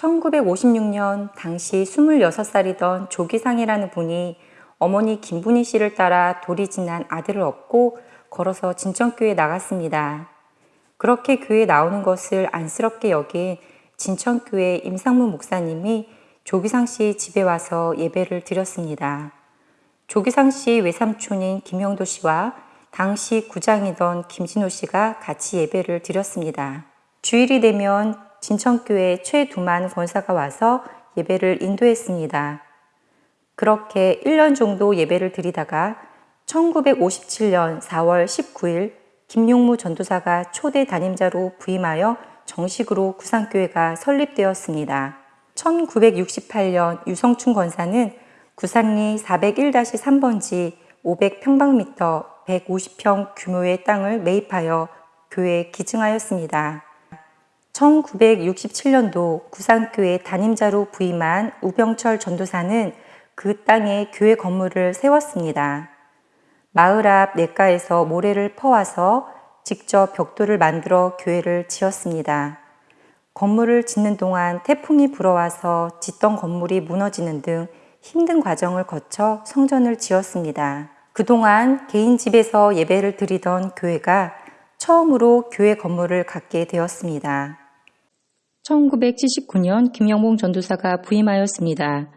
1956년 당시 26살이던 조기상이라는 분이 어머니 김분희 씨를 따라 돌이 지난 아들을 얻고 걸어서 진천교에 나갔습니다. 그렇게 교회에 나오는 것을 안쓰럽게 여긴 진천교회 임상무 목사님이 조기상 씨 집에 와서 예배를 드렸습니다. 조기상 씨 외삼촌인 김영도 씨와 당시 구장이던 김진호 씨가 같이 예배를 드렸습니다. 주일이 되면 진천교회 최두만 권사가 와서 예배를 인도했습니다. 그렇게 1년 정도 예배를 드리다가 1957년 4월 19일 김용무 전도사가 초대 담임자로 부임하여 정식으로 구산교회가 설립되었습니다. 1968년 유성춘 권사는 구산리 401-3번지 500평방미터 150평 규모의 땅을 매입하여 교회에 기증하였습니다. 1967년도 구산교회 담임자로 부임한 우병철 전도사는 그 땅에 교회 건물을 세웠습니다. 마을 앞 냇가에서 모래를 퍼와서 직접 벽돌을 만들어 교회를 지었습니다. 건물을 짓는 동안 태풍이 불어와서 짓던 건물이 무너지는 등 힘든 과정을 거쳐 성전을 지었습니다. 그동안 개인 집에서 예배를 드리던 교회가 처음으로 교회 건물을 갖게 되었습니다. 1979년 김영봉 전도사가 부임하였습니다.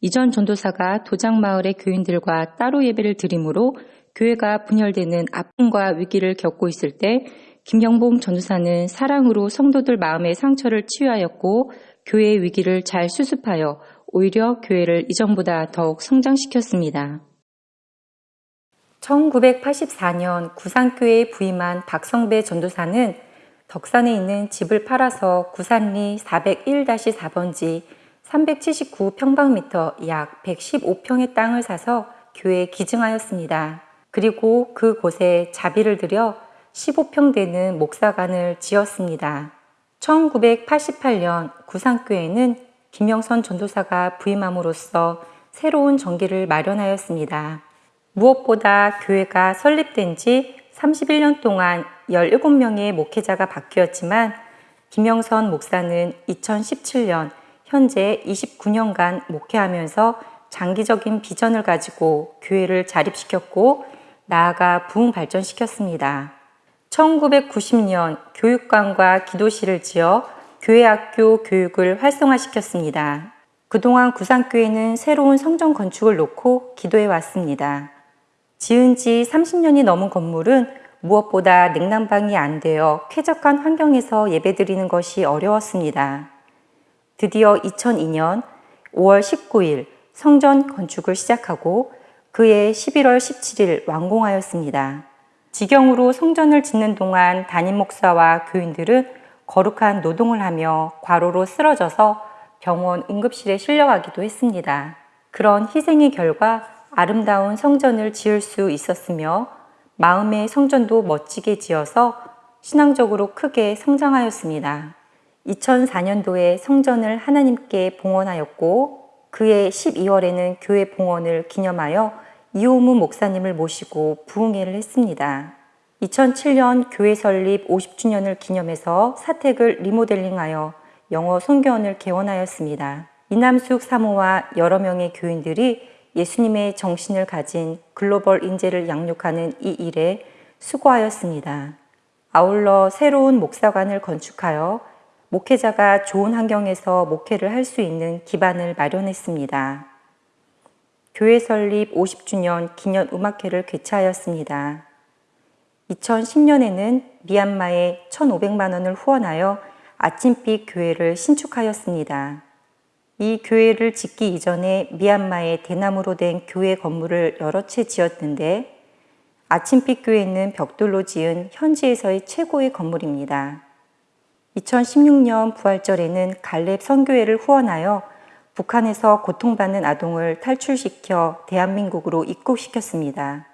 이전 전도사가 도장마을의 교인들과 따로 예배를 드림으로 교회가 분열되는 아픔과 위기를 겪고 있을 때 김영봉 전도사는 사랑으로 성도들 마음의 상처를 치유하였고 교회의 위기를 잘 수습하여 오히려 교회를 이전보다 더욱 성장시켰습니다. 1984년 구산교회에 부임한 박성배 전도사는 덕산에 있는 집을 팔아서 구산리 401-4번지 379평방미터 약 115평의 땅을 사서 교회에 기증하였습니다. 그리고 그곳에 자비를 들여 15평 되는 목사관을 지었습니다. 1988년 구산교회는 김영선 전도사가 부임함으로써 새로운 정기를 마련하였습니다. 무엇보다 교회가 설립된 지 31년 동안 17명의 목회자가 바뀌었지만 김영선 목사는 2017년 현재 29년간 목회하면서 장기적인 비전을 가지고 교회를 자립시켰고 나아가 부흥 발전시켰습니다. 1990년 교육관과 기도실을 지어 교회학교 교육을 활성화시켰습니다. 그동안 구산교회는 새로운 성전 건축을 놓고 기도해 왔습니다. 지은 지 30년이 넘은 건물은 무엇보다 냉난방이 안 되어 쾌적한 환경에서 예배드리는 것이 어려웠습니다. 드디어 2002년 5월 19일 성전 건축을 시작하고 그해 11월 17일 완공하였습니다. 지경으로 성전을 짓는 동안 담임 목사와 교인들은 거룩한 노동을 하며 과로로 쓰러져서 병원 응급실에 실려가기도 했습니다. 그런 희생의 결과 아름다운 성전을 지을 수 있었으며 마음의 성전도 멋지게 지어서 신앙적으로 크게 성장하였습니다. 2004년도에 성전을 하나님께 봉헌하였고 그해 12월에는 교회 봉헌을 기념하여 이호무 목사님을 모시고 부흥회를 했습니다. 2007년 교회 설립 50주년을 기념해서 사택을 리모델링하여 영어 성교원을 개원하였습니다. 이남숙 사모와 여러 명의 교인들이 예수님의 정신을 가진 글로벌 인재를 양육하는 이 일에 수고하였습니다. 아울러 새로운 목사관을 건축하여 목회자가 좋은 환경에서 목회를 할 수 있는 기반을 마련했습니다. 교회 설립 50주년 기념 음악회를 개최하였습니다. 2010년에는 미얀마에 1,500만 원을 후원하여 아침빛 교회를 신축하였습니다. 이 교회를 짓기 이전에 미얀마에 대나무로 된 교회 건물을 여러 채 지었는데 아침빛 교회는 벽돌로 지은 현지에서의 최고의 건물입니다. 2016년 부활절에는 갈렙 선교회를 후원하여 북한에서 고통받는 아동을 탈출시켜 대한민국으로 입국시켰습니다.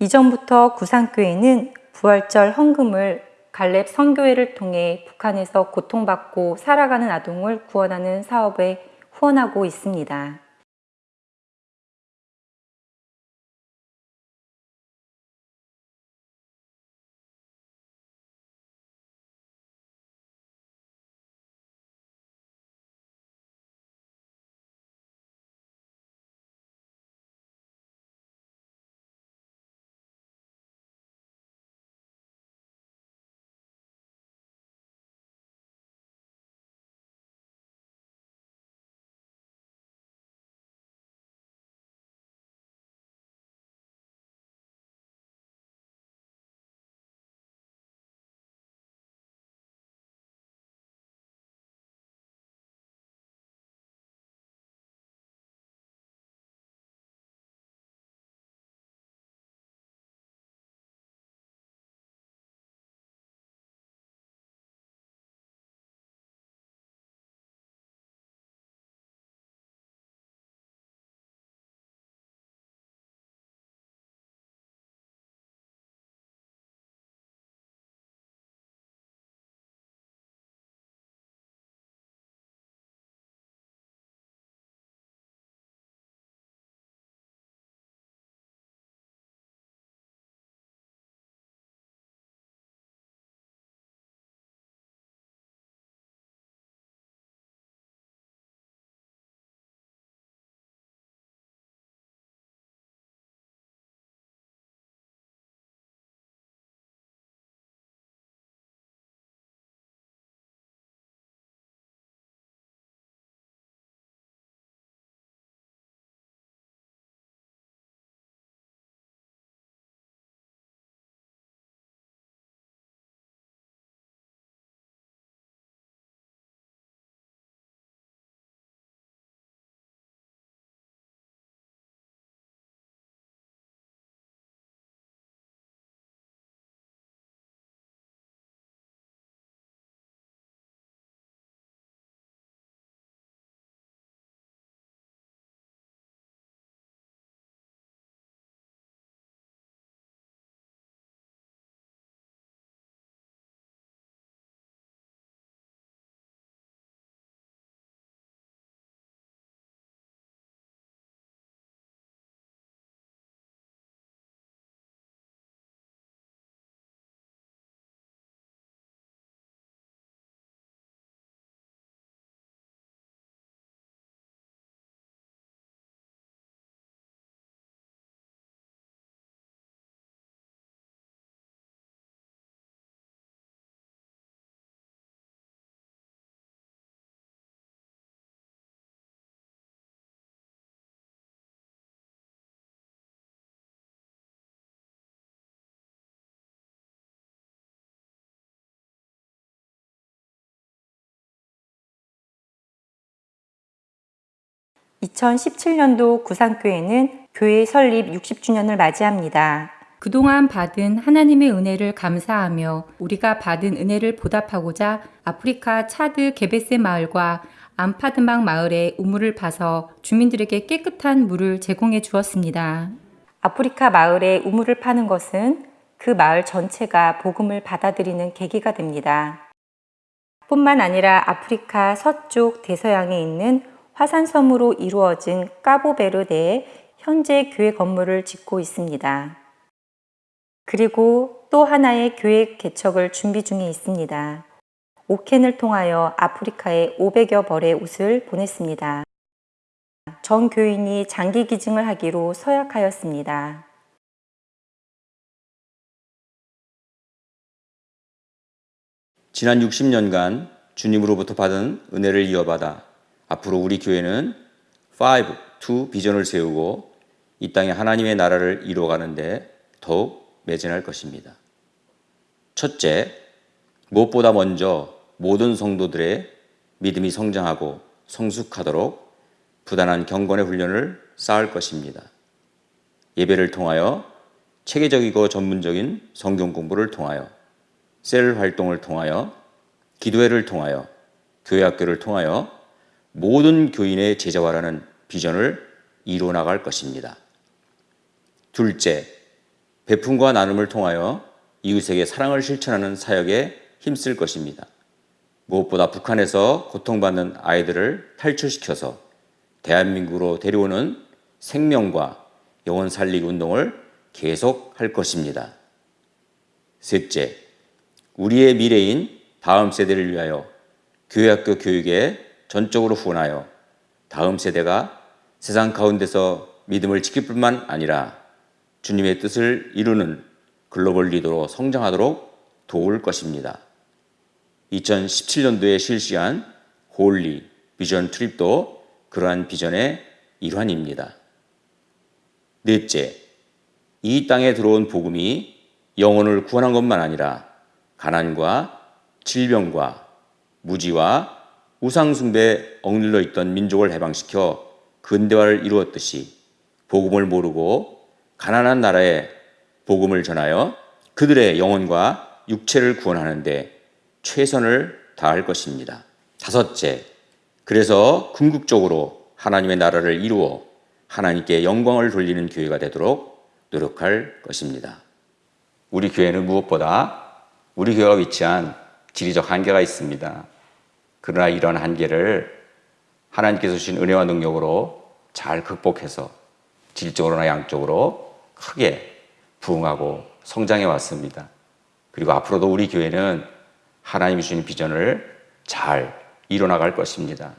이전부터 구산교회는 부활절 헌금을 갈렙 선교회를 통해 북한에서 고통받고 살아가는 아동을 구원하는 사업에 후원하고 있습니다. 2017년도 구상교회는 교회 설립 60주년을 맞이합니다. 그동안 받은 하나님의 은혜를 감사하며 우리가 받은 은혜를 보답하고자 아프리카 차드 게베세 마을과 암파드막 마을에 우물을 파서 주민들에게 깨끗한 물을 제공해 주었습니다. 아프리카 마을에 우물을 파는 것은 그 마을 전체가 복음을 받아들이는 계기가 됩니다. 뿐만 아니라 아프리카 서쪽 대서양에 있는 화산섬으로 이루어진 까보베르데에 현재 교회 건물을 짓고 있습니다. 그리고 또 하나의 교회 개척을 준비 중에 있습니다. 오켄을 통하여 아프리카에 500여 벌의 옷을 보냈습니다. 전 교인이 장기 기증을 하기로 서약하였습니다. 지난 60년간 주님으로부터 받은 은혜를 이어받아 앞으로 우리 교회는 5, 2 비전을 세우고 이 땅에 하나님의 나라를 이루어가는데 더욱 매진할 것입니다. 첫째, 무엇보다 먼저 모든 성도들의 믿음이 성장하고 성숙하도록 부단한 경건의 훈련을 쌓을 것입니다. 예배를 통하여 체계적이고 전문적인 성경 공부를 통하여 셀 활동을 통하여 기도회를 통하여 교회 학교를 통하여 모든 교인의 제자화라는 비전을 이루어 나갈 것입니다. 둘째, 베품과 나눔을 통하여 이웃에게 사랑을 실천하는 사역에 힘쓸 것입니다. 무엇보다 북한에서 고통받는 아이들을 탈출시켜서 대한민국으로 데려오는 생명과 영혼 살리기 운동을 계속할 것입니다. 셋째, 우리의 미래인 다음 세대를 위하여 교회학교 교육에 전적으로 후원하여 다음 세대가 세상 가운데서 믿음을 지킬 뿐만 아니라 주님의 뜻을 이루는 글로벌 리더로 성장하도록 도울 것입니다. 2017년도에 실시한 Holy Vision Trip도 그러한 비전의 일환입니다. 넷째, 이 땅에 들어온 복음이 영혼을 구원한 것만 아니라 가난과 질병과 무지와 우상숭배에 억눌려 있던 민족을 해방시켜 근대화를 이루었듯이 복음을 모르고 가난한 나라에 복음을 전하여 그들의 영혼과 육체를 구원하는데 최선을 다할 것입니다. 다섯째, 그래서 궁극적으로 하나님의 나라를 이루어 하나님께 영광을 돌리는 교회가 되도록 노력할 것입니다. 우리 교회는 무엇보다 우리 교회가 위치한 지리적 한계가 있습니다. 그러나 이런 한계를 하나님께서 주신 은혜와 능력으로 잘 극복해서 질적으로나 양적으로 크게 부흥하고 성장해 왔습니다. 그리고 앞으로도 우리 교회는 하나님이 주신 비전을 잘 이뤄나갈 것입니다.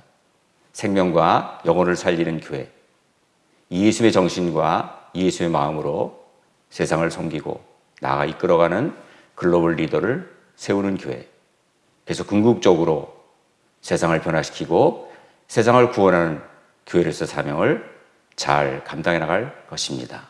생명과 영혼을 살리는 교회. 예수의 정신과 예수의 마음으로 세상을 섬기고 나아가 이끌어가는 글로벌 리더를 세우는 교회. 그래서 궁극적으로 세상을 변화시키고 세상을 구원하는 교회로서 사명을 잘 감당해 나갈 것입니다.